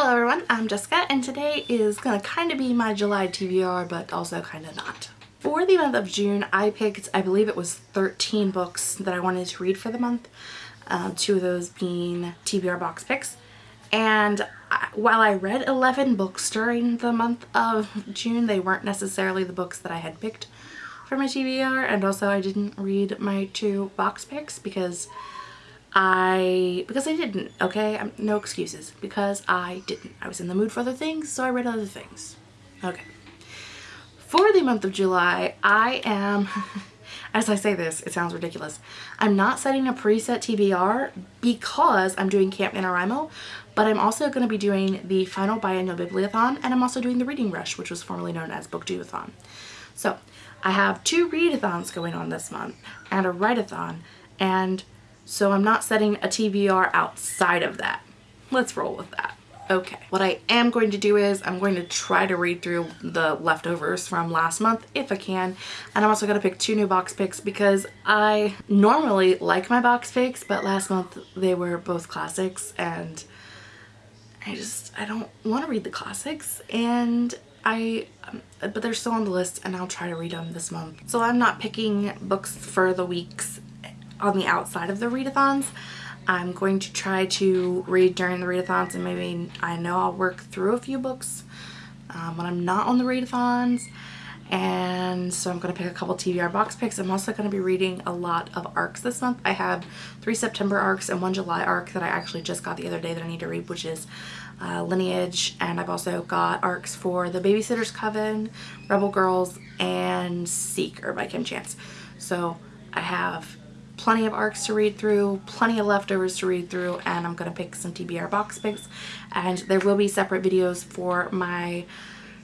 Hello everyone, I'm Jessica and today is gonna kind of be my July TBR but also kind of not. For the month of June I picked, I believe it was 13 books that I wanted to read for the month. Um, two of those being TBR box picks. And I, while I read 11 books during the month of June, they weren't necessarily the books that I had picked for my TBR and also I didn't read my two box picks because I, because I didn't, okay? I'm, no excuses. Because I didn't. I was in the mood for other things, so I read other things. Okay. For the month of July, I am, as I say this, it sounds ridiculous. I'm not setting a preset TBR because I'm doing Camp NaNoWriMo, but I'm also going to be doing the final biannual Bibliothon, and I'm also doing the Reading Rush, which was formerly known as Booktubeathon. So, I have two readathons going on this month, and a write-a-thon, and so I'm not setting a TBR outside of that. Let's roll with that. Okay, what I am going to do is I'm going to try to read through the leftovers from last month if I can. And I'm also going to pick two new box picks because I normally like my box picks, but last month they were both classics and I just, I don't want to read the classics and I, um, but they're still on the list and I'll try to read them this month. So I'm not picking books for the weeks on the outside of the readathons. I'm going to try to read during the readathons and maybe I know I'll work through a few books um, when I'm not on the readathons and so I'm going to pick a couple TBR box picks. I'm also going to be reading a lot of arcs this month. I have three September arcs and one July arc that I actually just got the other day that I need to read which is uh, Lineage and I've also got arcs for The Babysitter's Coven, Rebel Girls, and Seeker by Kim Chance. So I have plenty of arcs to read through, plenty of leftovers to read through, and I'm going to pick some TBR box picks. And there will be separate videos for my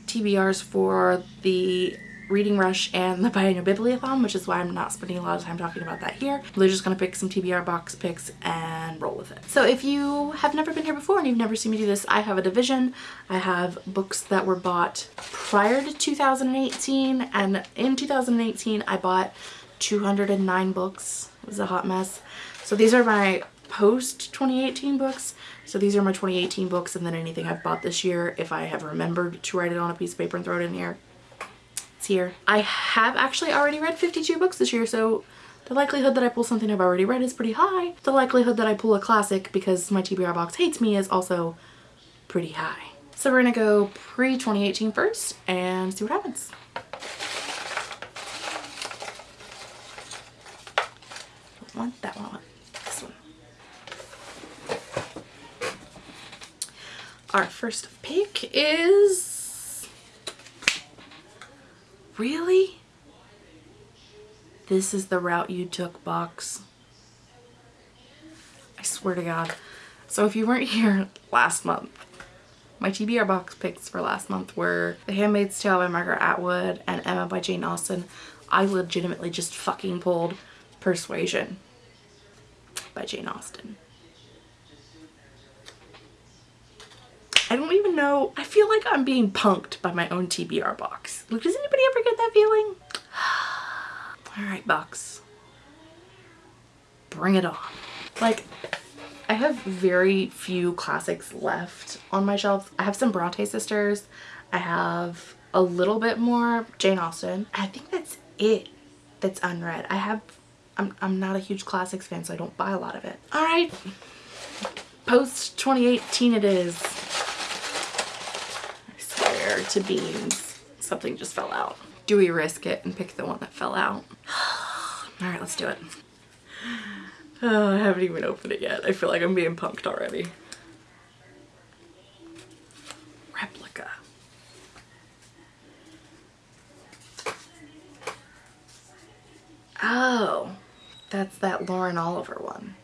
TBRs for the Reading Rush and the Biannual Bibliothon, which is why I'm not spending a lot of time talking about that here. We're just going to pick some TBR box picks and roll with it. So if you have never been here before and you've never seen me do this, I have a division. I have books that were bought prior to 2018, and in 2018 I bought 209 books. Was a hot mess. So these are my post 2018 books. So these are my 2018 books and then anything I've bought this year if I have remembered to write it on a piece of paper and throw it in here. It's here. I have actually already read 52 books this year so the likelihood that I pull something I've already read is pretty high. The likelihood that I pull a classic because my TBR box hates me is also pretty high. So we're gonna go pre-2018 first and see what happens. One, that one, this one. Our first pick is... Really? This is the route you took, box. I swear to God. So if you weren't here last month, my TBR box picks for last month were The Handmaid's Tale by Margaret Atwood and Emma by Jane Austen. I legitimately just fucking pulled Persuasion by Jane Austen. I don't even know. I feel like I'm being punked by my own TBR box. Like, does anybody ever get that feeling? All right, box. Bring it on. Like, I have very few classics left on my shelves. I have some Bronte sisters. I have a little bit more Jane Austen. I think that's it that's unread. I have I'm, I'm not a huge classics fan, so I don't buy a lot of it. All right, post 2018 it is. I swear to beans, something just fell out. Do we risk it and pick the one that fell out? All right, let's do it. Oh, I haven't even opened it yet. I feel like I'm being punked already. Replica. Oh. That's that Lauren Oliver one.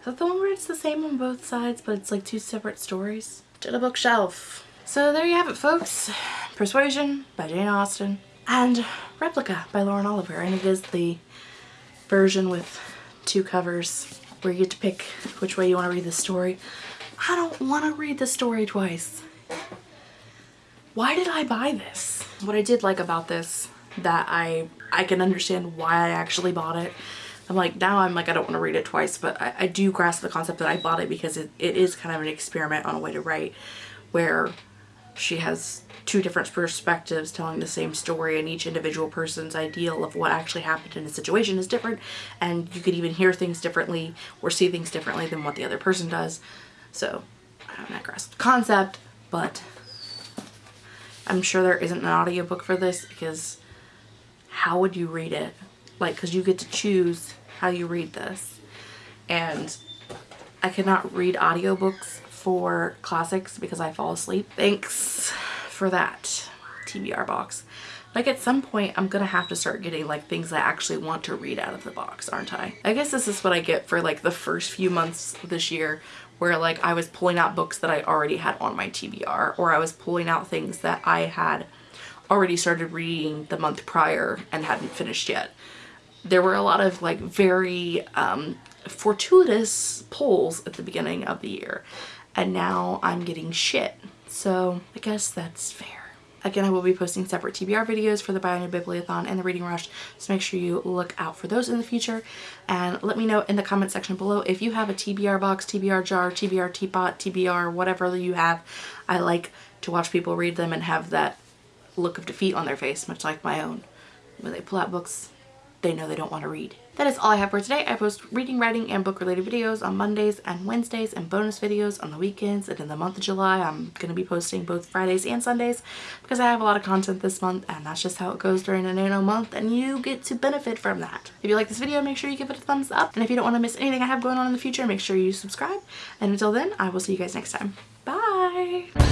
Is that the one where it's the same on both sides but it's like two separate stories? To the bookshelf. So there you have it folks. Persuasion by Jane Austen and Replica by Lauren Oliver and it is the version with two covers where you get to pick which way you want to read the story. I don't want to read the story twice. Why did I buy this? What I did like about this that I I can understand why I actually bought it I'm like, now I'm like, I don't want to read it twice, but I, I do grasp the concept that I bought it because it, it is kind of an experiment on a way to write where she has two different perspectives telling the same story and each individual person's ideal of what actually happened in a situation is different and you could even hear things differently or see things differently than what the other person does. So I don't grasp the concept, but I'm sure there isn't an audiobook for this because how would you read it? Like, because you get to choose how you read this. And I cannot read audiobooks for classics because I fall asleep. Thanks for that TBR box. Like at some point I'm gonna have to start getting like things I actually want to read out of the box, aren't I? I guess this is what I get for like the first few months this year where like I was pulling out books that I already had on my TBR or I was pulling out things that I had already started reading the month prior and hadn't finished yet. There were a lot of like very um, fortuitous pulls at the beginning of the year and now I'm getting shit. So I guess that's fair. Again, I will be posting separate TBR videos for the New Bibliothon and the Reading Rush, so make sure you look out for those in the future. And let me know in the comment section below if you have a TBR box, TBR jar, TBR teapot, TBR, whatever you have. I like to watch people read them and have that look of defeat on their face, much like my own. When they pull out books they know they don't want to read. That is all I have for today. I post reading, writing, and book related videos on Mondays and Wednesdays and bonus videos on the weekends. And in the month of July, I'm going to be posting both Fridays and Sundays because I have a lot of content this month and that's just how it goes during a nano month and you get to benefit from that. If you like this video, make sure you give it a thumbs up. And if you don't want to miss anything I have going on in the future, make sure you subscribe. And until then, I will see you guys next time. Bye!